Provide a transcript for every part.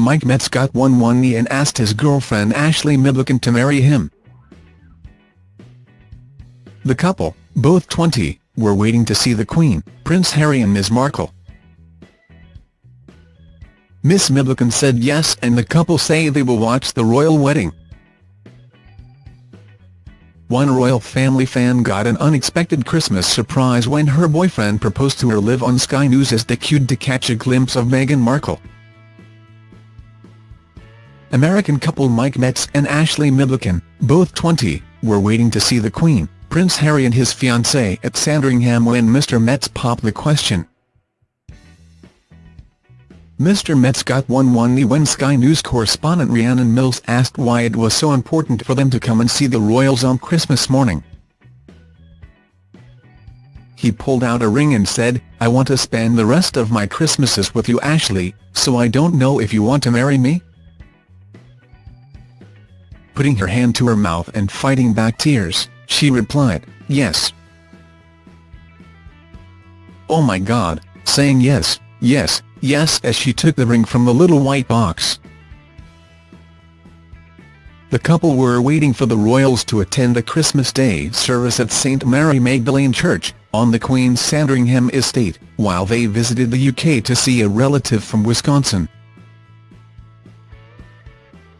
Mike Metz got one one knee and asked his girlfriend Ashley Midlikin to marry him. The couple, both 20, were waiting to see the Queen, Prince Harry and Ms Markle. Miss Midlikin said yes and the couple say they will watch the royal wedding. One royal family fan got an unexpected Christmas surprise when her boyfriend proposed to her live on Sky News as they queued to catch a glimpse of Meghan Markle. American couple Mike Metz and Ashley Midlikin, both 20, were waiting to see the Queen, Prince Harry and his fiancée at Sandringham when Mr Metz popped the question. Mr Metz got one one when Sky News correspondent Rhiannon Mills asked why it was so important for them to come and see the royals on Christmas morning. He pulled out a ring and said, I want to spend the rest of my Christmases with you Ashley, so I don't know if you want to marry me? Putting her hand to her mouth and fighting back tears, she replied, yes. Oh my god, saying yes, yes, yes as she took the ring from the little white box. The couple were waiting for the royals to attend a Christmas Day service at St Mary Magdalene Church, on the Queen's Sandringham estate, while they visited the UK to see a relative from Wisconsin.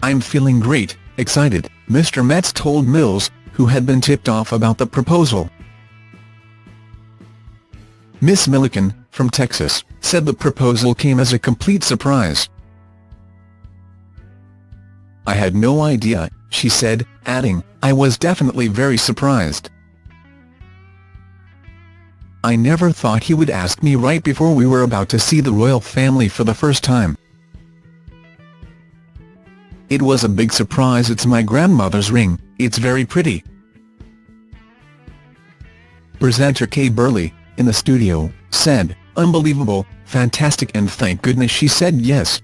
I'm feeling great, excited, Mr Metz told Mills, who had been tipped off about the proposal. Miss Milliken, from Texas, said the proposal came as a complete surprise. I had no idea, she said, adding, I was definitely very surprised. I never thought he would ask me right before we were about to see the royal family for the first time. It was a big surprise it's my grandmother's ring, it's very pretty. Presenter Kay Burley, in the studio, said, unbelievable, fantastic and thank goodness she said yes.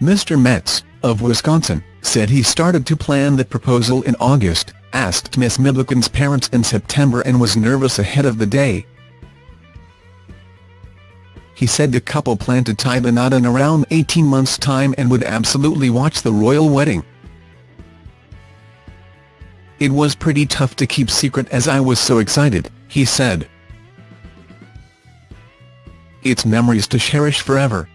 Mr. Metz, of Wisconsin, said he started to plan the proposal in August, asked Miss Midlikin's parents in September and was nervous ahead of the day. He said the couple planned to tie the knot in around 18 months' time and would absolutely watch the royal wedding. It was pretty tough to keep secret as I was so excited, he said. It's memories to cherish forever,